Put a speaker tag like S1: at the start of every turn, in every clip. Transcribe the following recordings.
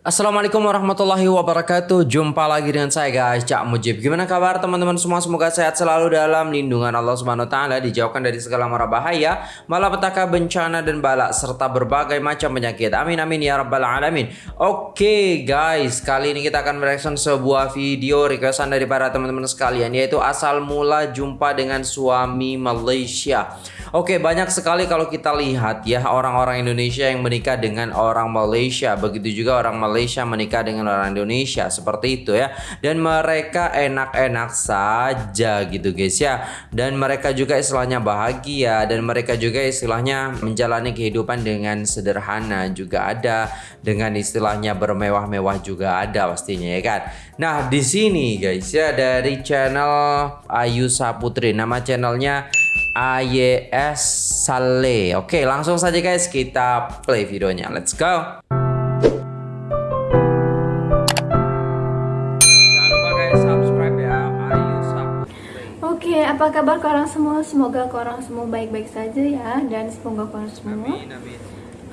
S1: Assalamualaikum warahmatullahi wabarakatuh. Jumpa lagi dengan saya guys. Cak Mujib. Gimana kabar teman-teman semua? Semoga sehat selalu dalam lindungan Allah Subhanahu Taala Dijauhkan dari segala mara bahaya Malapetaka bencana dan balak Serta berbagai macam penyakit. Amin amin ya rabbal alamin. Oke guys Kali ini kita akan mereaction sebuah video Requestan dari para teman-teman sekalian Yaitu asal mula jumpa dengan suami Malaysia. Oke banyak sekali kalau kita lihat ya Orang-orang Indonesia yang menikah dengan orang Malaysia. Begitu juga orang Malaysia Malaysia menikah dengan orang Indonesia. Seperti itu ya. Dan mereka enak-enak saja gitu guys ya. Dan mereka juga istilahnya bahagia. Dan mereka juga istilahnya menjalani kehidupan dengan sederhana juga ada. Dengan istilahnya bermewah-mewah juga ada pastinya ya kan? Nah di sini guys ya dari channel Ayu Saputri. Nama channelnya AYS Sale. Oke langsung saja guys kita play videonya. Let's go
S2: apa kabar korang semua? Semoga korang semua baik-baik saja ya Dan semoga korang semua
S1: amin, amin.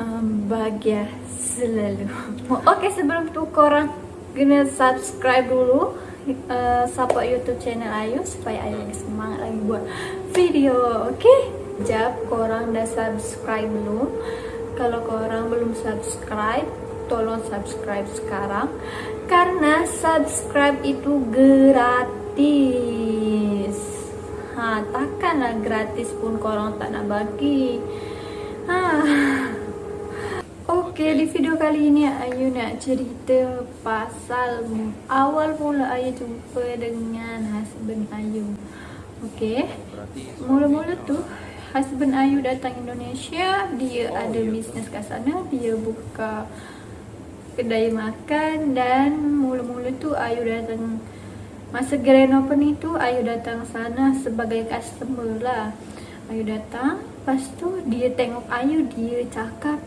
S2: Um, bahagia selalu Oke okay, sebelum tu korang kena subscribe dulu uh, Support youtube channel Ayu Supaya Ayu lagi semangat lagi buat video Oke? Okay? Jap korang dah subscribe dulu Kalau korang belum subscribe Tolong subscribe sekarang Karena subscribe itu gratis Ha, takkanlah gratis pun korang tak nak bagi. Ha. Okey, di video kali ini Ayu nak cerita pasal awal mula Ayu jumpa dengan husband Ayu. Okey. Mula-mula tu husband Ayu datang Indonesia, dia oh, ada ya. bisnes kat sana, dia buka kedai makan dan mula-mula tu Ayu datang Masa grand opening tu Ayu datang sana sebagai customer lah Ayu datang Lepas tu dia tengok Ayu Dia cakap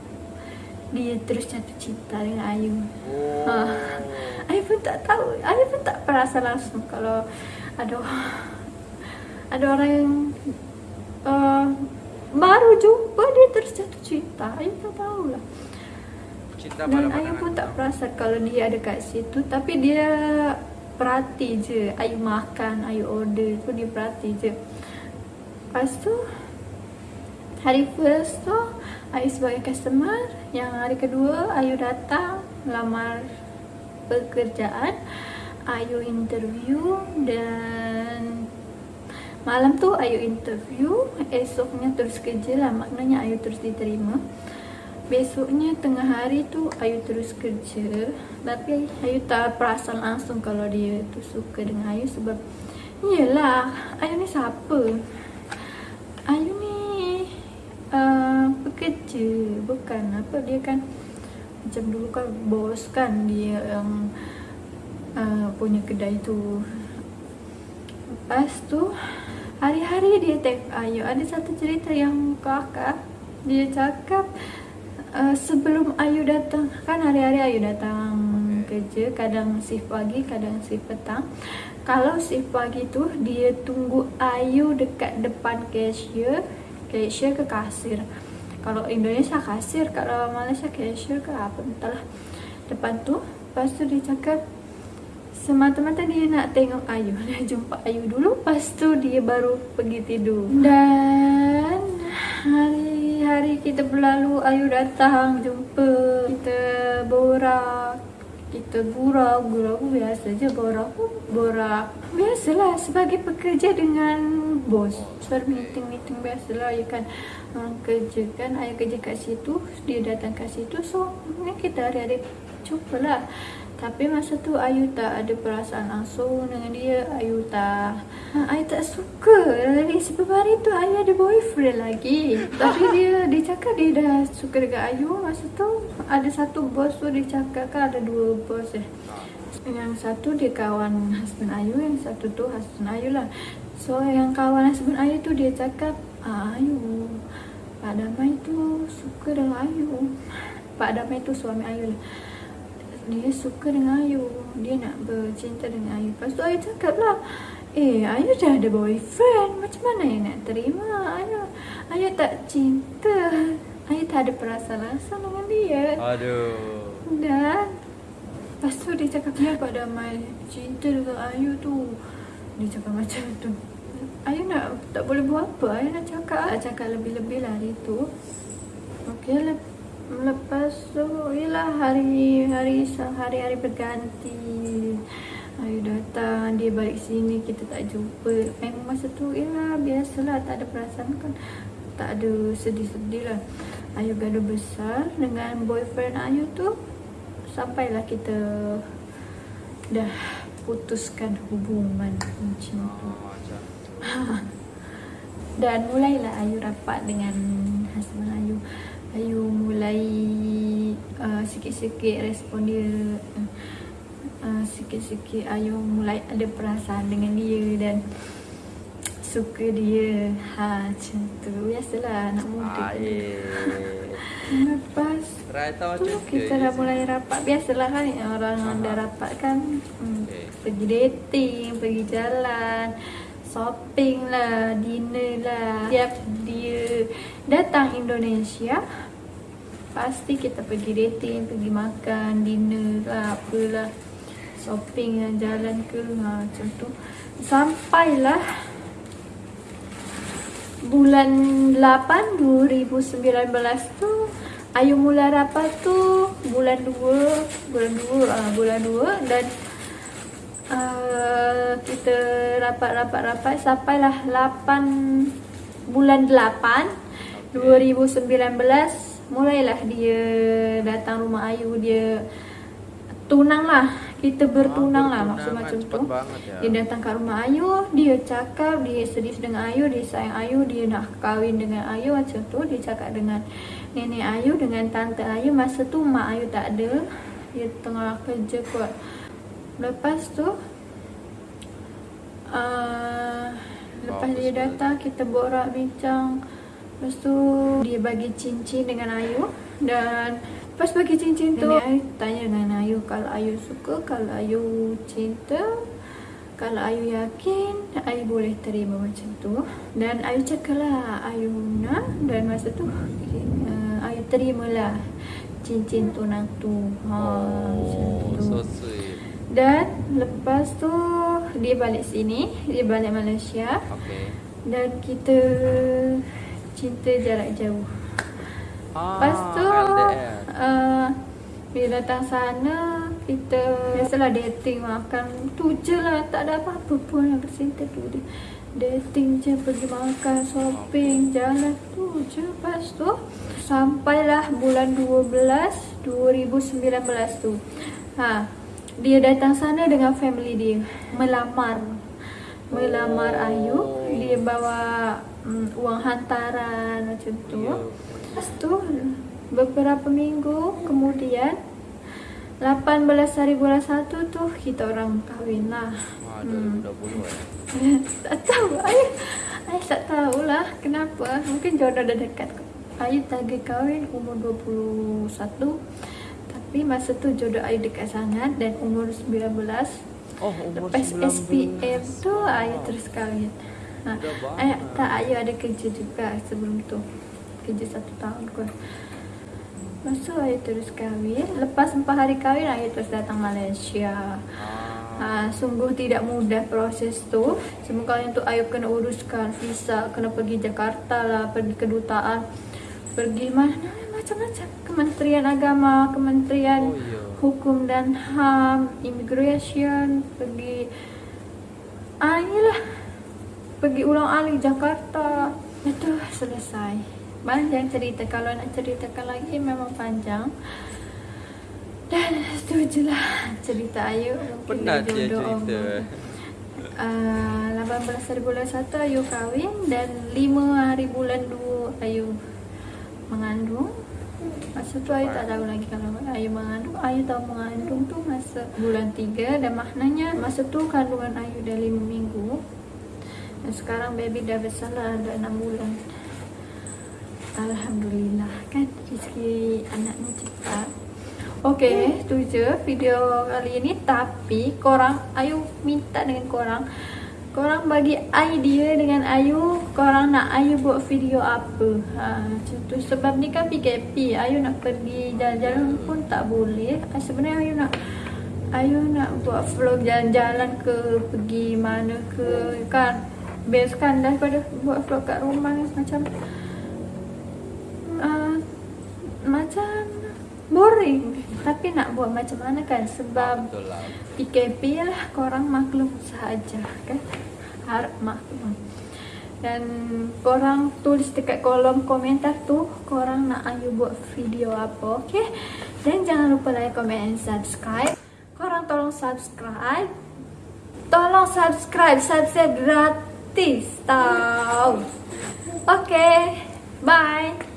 S2: Dia terus jatuh cinta dengan Ayu oh. ha. Ayu pun tak tahu Ayu pun tak perasa langsung Kalau ada Ada orang yang uh, Baru jumpa dia terus jatuh cinta Ayu tak tahu lah Cinta Dan Ayu pun tak perasa kalau dia ada kat situ Tapi dia perhati je. Ayu makan, Ayu order tu dia perhati je. Lepas tu Hari first tu Ayu sebagai customer. Yang hari kedua Ayu datang Lamar pekerjaan Ayu interview Dan Malam tu Ayu interview. Esoknya terus kerja lah Maknanya Ayu terus diterima Besoknya tengah hari tu Ayu terus kerja. Tapi Ayu tak perasan langsung kalau dia tu suka dengan Ayu Sebab Yelah Ayu ni siapa? Ayu ni uh, Pekerja Bukan. Apa dia kan Macam dulu kan bos kan Dia yang uh, Punya kedai tu. Lepas tu Hari-hari dia tengok Ayu. Ada satu cerita yang kakak Dia cakap uh, sebelum Ayu datang kan hari-hari Ayu datang okay. kerja kadang shift pagi kadang shift petang. Kalau shift pagi tu dia tunggu Ayu dekat depan cashier cashier ke kasir. Kalau Indonesia kasir. Kalau Malaysia cashier ke apa entahlah. Depan tu lepas tu dia cakap semata-mata dia nak tengok Ayu. Dia jumpa Ayu dulu lepas tu dia baru pergi tidur. Dan hari hari kita berlalu Ayu datang jumpa kita borak. Kita gurau gurau biasa je borak borak. Biasalah sebagai pekerja dengan bos. Suara meeting meeting biasalah ya kan orang kerja kan ayah kerja kat situ dia datang kat situ. So kita hari-hari jumpalah tapi masa tu Ayu tak ada perasaan langsung dengan dia Ayu tak ha, Ayu tak suka. Lagi sebab hari tu Ayu ada boyfriend lagi. Tapi dia dia cakap dia dah suka dengan Ayu. Masa tu ada satu bos tu dia cakap kan ada dua bos eh. Yang satu dia kawan husband Ayu Yang satu tu husband Ayu lah. So yang kawan husband Ayu tu dia cakap ah, Ayu Pak Damai tu suka dengan Ayu. Pak Damai tu suami Ayu lah dia suka dengan Ayu. Dia nak bercinta dengan Ayu. Lepas tu Ayu cakap lah Eh Ayu dah ada boyfriend. Macam mana Ayu nak terima? Ayu Ayu tak cinta. Ayu tak ada perasaan langsung dengan dia.
S1: Aduh.
S2: Dan Lepas tu dia cakap dia Pak Damai Cinta dengan Ayu tu. Dia cakap macam tu. Ayu nak Tak boleh buat apa. Ayu nak cakap cakap lebih-lebih lah hari tu. Okay lep, Lepas tu Yelah hari Hari hari-hari berganti. Ayu datang Dia balik sini Kita tak jumpa. Memang masa tu Yelah biasalah Tak ada perasaan kan. Tak ada sedih-sedih lah. Ayu gaduh besar Dengan boyfriend Ayu tu Sampailah kita Dah putuskan hubungan macam tu. Dan mulailah Ayu rapat dengan husband Ayu Ayu mulai uh, sikit-sikit respon dia. Uh, uh, Sikit-sikit Ayu mulai ada perasaan dengan dia dan Suka dia. Ha macam tu. Biasalah anak muda. Lepas tu kita dah mulai rapat. Biasalah kan orang Aha. dah rapat kan hmm, okay. Pergi dating, pergi jalan shopping lah, dinner lah Tiap dia datang Indonesia Pasti kita pergi dating, pergi makan, dinner lah, apalah Shopping dan jalan ke, ha, macam tu. Sampailah Bulan 8 2019 tu Ayu mula rapat tu Bulan 2 Bulan 2 uh, Bulan 2 Dan uh, kita rapat-rapat-rapat sampailah 8 bulan 8 2019 mulailah dia datang rumah Ayu. Dia tunang lah kita bertunang lah maksud macam tu ya. dia datang kat rumah Ayu dia cakap dia sedih dengan Ayu dia sayang Ayu dia nak kahwin dengan Ayu macam tu. Dia cakap dengan nenek Ayu dengan tante Ayu. Masa tu mak Ayu tak ada. Dia tengah kerja kot Lepas tu uh, Lepas dia datang kita borak bincang. Lepas tu dia bagi cincin dengan Ayu Dan lepas bagi cincin tu Ayu tanya dengan Ayu Kalau Ayu suka, kalau Ayu cinta Kalau Ayu yakin Ayu boleh terima macam tu. Dan Ayu cakap lah Ayu nak. Dan masa tu uh, Ayu terimalah Cincin tunang tu. Ha, oh, macam tu. so sweet dan lepas tu dia balik sini, dia balik Malaysia. Okay. Dan kita cinta jarak jauh. Ah, lepas tu uh, bila datang sana kita biasalah dating makan tu je lah tak ada apa-apa pun yang bercinta tu dia dating je pergi makan shopping jalan tu je lepas tu sampailah bulan 12 2019 tu ha dia datang sana dengan family dia. Melamar. Melamar oh. Ayu. Dia bawa um, uang hantaran macam tu. Yeah. lepas tu beberapa minggu kemudian 18 hari bulan 1 tu kita orang kahwin lah. Wah, hmm. tak tahu. Ayu Ayu tak tahulah kenapa. Mungkin jodoh dah dekat. Ayu target kahwin umur 21 tapi masa tu jodoh Ayu dekat sangat dan umur 19 Oh, umur Lepas 19. SPM tu Ayu terus kahwin. Ha. Ay, Tak, Ayu ada kerja juga sebelum tu. Kerja satu tahun kot. Masa Ayu terus kahwin. Lepas 4 hari kahwin Ayu terus datang Malaysia. Ha, Sungguh tidak mudah proses tu. Semua kali untuk Ayu kena uruskan visa Kena pergi Jakarta lah Pergi kedutaan Pergi mana macam-macam Kementerian Agama, Kementerian oh, yeah. Hukum dan HAM, Immigration, pergi ah inilah pergi ulang alik Jakarta. Itu selesai. Panjang cerita kalau nak ceritakan lagi memang panjang. Dan itu je lah cerita Ayu
S1: Penat dia cerita
S2: uh, 18 hari bulan 1 Ayu kahwin Dan 5 hari bulan 2 Ayu mengandung Masa tu Ayu tak tahu lagi kalau Ayu mengandung. Ayu tahu mengandung tu masa bulan 3 Dan maknanya masa tu kandungan Ayu dah 5 minggu. Dan sekarang baby dah besar lah Dah 6 bulan. Alhamdulillah kan? Rezeki anaknya cepat. Okay, tu je video kali ini. Tapi korang, Ayu minta dengan korang Korang bagi idea dengan Ayu Korang nak Ayu buat video apa? Ha, tu. Sebab ni kan PKP Ayu nak pergi jalan-jalan pun tak boleh. Ha, Sebenarnya Ayu nak Ayu nak buat vlog jalan-jalan ke pergi mana ke kan? Best kan daripada buat vlog kat rumah macam uh, macam boring. Tapi nak buat macam mana kan? Sebab PKP lah. Korang maklum sahaja kan? Harap maklum. Dan korang tulis dekat kolom komentar tu korang nak Ayu buat video apa okay dan jangan lupa like comment and subscribe. Korang tolong subscribe. Tolong subscribe subscribe gratis tau. Okay bye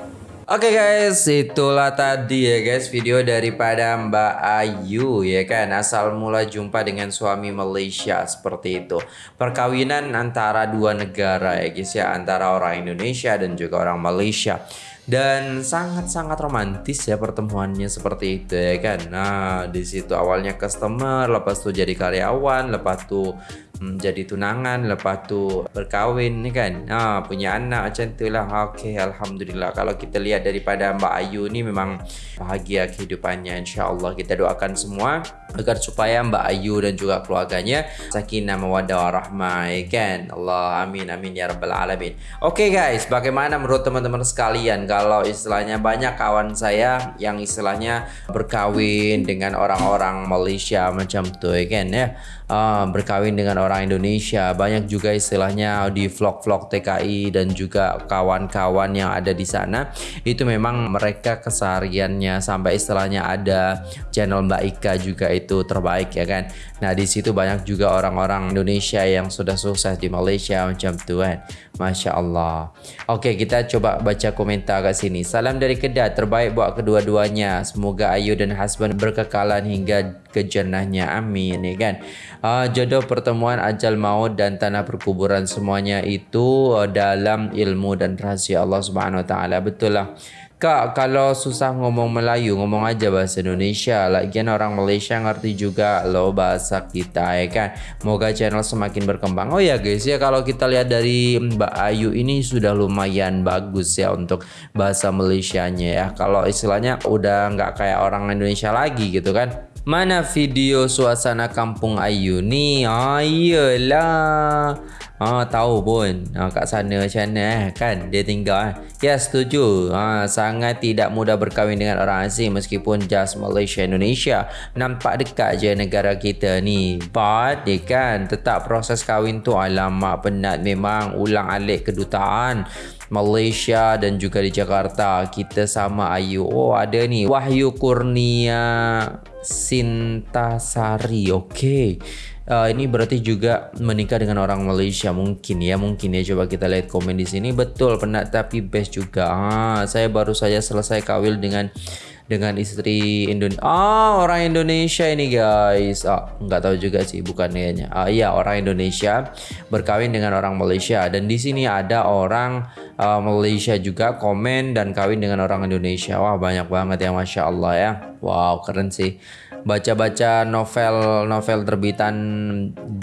S1: Oke okay guys, itulah tadi ya guys video daripada Mbak Ayu ya kan? Asal mula jumpa dengan suami Malaysia seperti itu. Perkawinan antara dua negara ya guys ya Antara orang Indonesia dan juga orang Malaysia. Dan sangat-sangat romantis ya pertemuannya seperti itu ya kan. Nah, di situ awalnya customer, lepas itu jadi karyawan, lepas itu hmm, jadi tunangan, lepas itu berkawin nih kan. Nah, punya anak macam itulah. Oke, alhamdulillah. Kalau kita lihat daripada Mbak Ayu ini memang bahagia kehidupannya. Insya Allah kita doakan semua agar supaya Mbak Ayu dan juga keluarganya sakinah mawaddah warahmah kan. Allah amin amin ya rabbal alamin. Oke guys, bagaimana menurut teman-teman sekalian? Kalau istilahnya banyak kawan saya yang istilahnya berkawin dengan orang-orang Malaysia macam ya kan ya? Uh, berkawin dengan orang Indonesia. Banyak juga istilahnya di vlog-vlog TKI dan juga kawan-kawan yang ada di sana. Itu memang mereka kesehariannya. Sampai istilahnya ada channel Mbak Ika juga itu terbaik ya kan? Nah di situ banyak juga orang-orang Indonesia yang sudah sukses di Malaysia macam tuh kan? Masya Allah. Oke kita coba baca komentar kat sini. Salam dari Kedah terbaik buat kedua-duanya. Semoga Ayu dan husband berkekalan hingga ke jannahnya. Amin ya kan? Uh, Jodoh pertemuan ajal maut dan tanah perkuburan semuanya itu uh, dalam ilmu dan rahsia Allah Subhanahu Wa Taala. Betul lah Kak, kalau susah ngomong Melayu, ngomong aja bahasa Indonesia. Lagian orang Malaysia ngerti juga lo bahasa kita, ya kan? Moga channel semakin berkembang. Oh ya guys, ya kalau kita lihat dari Mbak Ayu ini sudah lumayan bagus ya untuk bahasa Malaysianya ya. Kalau istilahnya udah nggak kayak orang Indonesia lagi gitu kan. Mana video suasana kampung Ayu ni? Ayolah. Ha, tahu pun. Ha, kat sana macam mana eh, kan dia tinggal eh. Ya setuju. Ha, Sangat tidak mudah berkahwin dengan orang asing Meskipun just Malaysia Indonesia. Nampak dekat je negara kita ni. But dia kan Tetap proses kahwin tu Alamak penat. Memang Ulang alik kedutaan Malaysia dan juga di Jakarta. Kita sama Ayu. Oh ada ni. Wahyu Kurnia Sintasari. Okay uh, ini berarti juga menikah dengan orang Malaysia mungkin ya mungkin ya. Coba kita lihat komen di sini. Betul penat tapi best juga. Ah saya baru saja selesai kawin dengan dengan istri Indonesia ah orang Indonesia ini guys. Ah nggak tahu juga sih bukan kayaknya ah iya orang Indonesia berkawin dengan orang Malaysia. Dan di sini ada orang uh, Malaysia juga komen dan kawin dengan orang Indonesia. Wah banyak banget ya masya Allah ya. Wow keren sih baca-baca novel-novel terbitan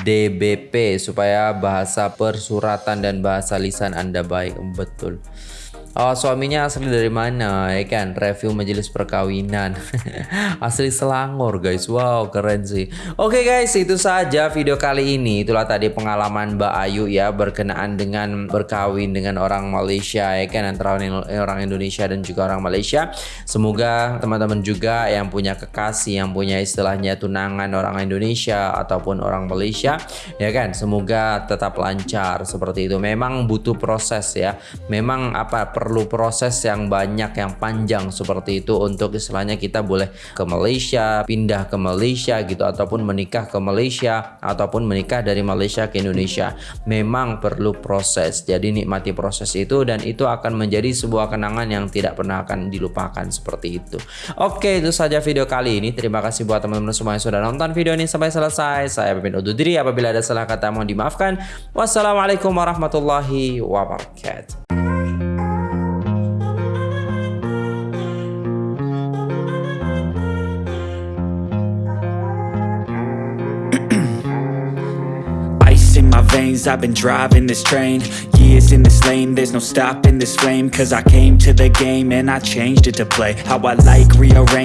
S1: DBP supaya bahasa persuratan dan bahasa lisan Anda baik. Betul. Oh, suaminya asli dari mana? Ya kan, review majelis perkawinan. asli Selangor, guys. Wow, keren sih. Oke, okay, guys, itu saja video kali ini. Itulah tadi pengalaman Mbak Ayu ya berkenaan dengan berkawin dengan orang Malaysia ya kan antara orang Indonesia dan juga orang Malaysia. Semoga teman-teman juga yang punya kekasih, yang punya istilahnya tunangan orang Indonesia ataupun orang Malaysia, ya kan, semoga tetap lancar seperti itu. Memang butuh proses ya. Memang apa perlu proses yang banyak yang panjang seperti itu untuk istilahnya kita boleh ke Malaysia pindah ke Malaysia gitu ataupun menikah ke Malaysia ataupun menikah dari Malaysia ke Indonesia. Memang perlu proses. Jadi nikmati proses itu dan itu akan menjadi sebuah kenangan yang tidak pernah akan dilupakan seperti itu. Oke itu saja video kali ini. Terima kasih buat teman-teman semua yang sudah nonton video ini sampai selesai. Saya pemimpin undur diri. Apabila ada salah kata mohon dimaafkan. Wassalamualaikum warahmatullahi wabarakatuh
S3: I've been driving this train. Years in this lane There's no stopping this flame. Cause I came to the game And I changed it to play. How I like rearrange